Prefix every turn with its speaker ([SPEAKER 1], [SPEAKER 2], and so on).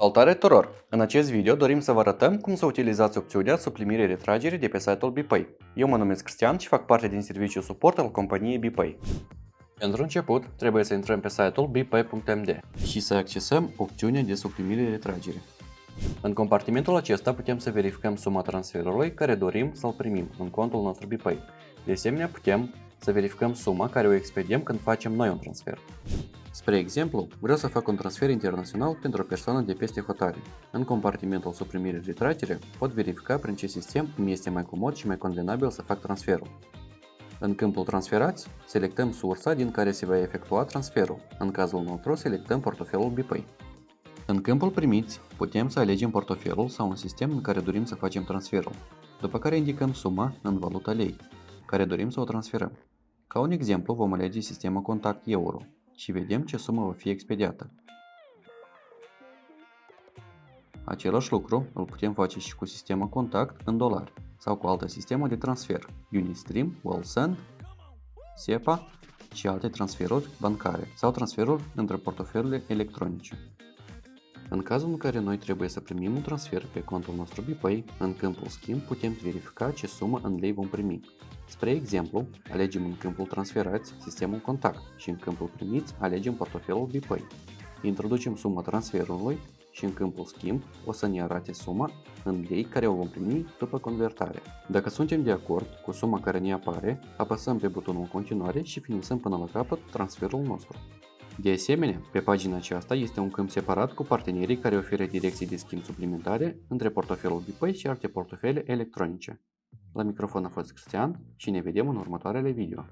[SPEAKER 1] Salutare tuturor! În acest video dorim să vă arătăm cum să utilizați opțiunea suprimire-retragere de pe site-ul BPay. Eu mă numesc Cristian și fac parte din serviciul suport al companiei BPay. Pentru început, trebuie să intrăm pe site-ul bpay.md și să accesăm opțiunea de suprimire-retragere. În compartimentul acesta putem să verificăm suma transferului care dorim să-l primim în contul nostru BPay. De asemenea, putem să verificăm suma care o expediem când facem noi un transfer. Spre exemplu, vreau să fac un transfer internațional pentru o persoană de peste hotare. În compartimentul suprimire-retragere pot verifica prin ce sistem îmi este mai comod și mai convenabil să fac transferul. În câmpul Transferați, selectăm sursa din care se va efectua transferul. În cazul nostru, selectăm portofelul BPay. În câmpul Primiți, putem să alegem portofelul sau un sistem în care dorim să facem transferul, după care indicăm suma în valuta lei, care dorim să o transferăm. Ca un exemplu, vom alege sistemul Contact Euro și vedem ce sumă va fi expediată. Același lucru îl putem face și cu sistemul Contact în dolari sau cu altă sistemă de transfer, Unistream, WellSend, SEPA și alte transferuri bancare sau transferuri între portofelele electronice. În cazul în care noi trebuie să primim un transfer pe contul nostru BPay, în câmpul schimb putem verifica ce sumă în lei vom primi. Spre exemplu, alegem în câmpul transferați sistemul contact și în câmpul primiți alegem portofelul BPay. Introducem suma transferului și în câmpul schimb o să ne arate suma în lei care o vom primi după convertare. Dacă suntem de acord cu suma care ne apare, apăsăm pe butonul continuare și finisăm până la capăt transferul nostru. De asemenea, pe pagina aceasta este un câmp separat cu partenerii care oferă direcții de schimb suplimentare între portofelul BPay și alte portofele electronice. La microfon a fost Cristian și ne vedem în următoarele video.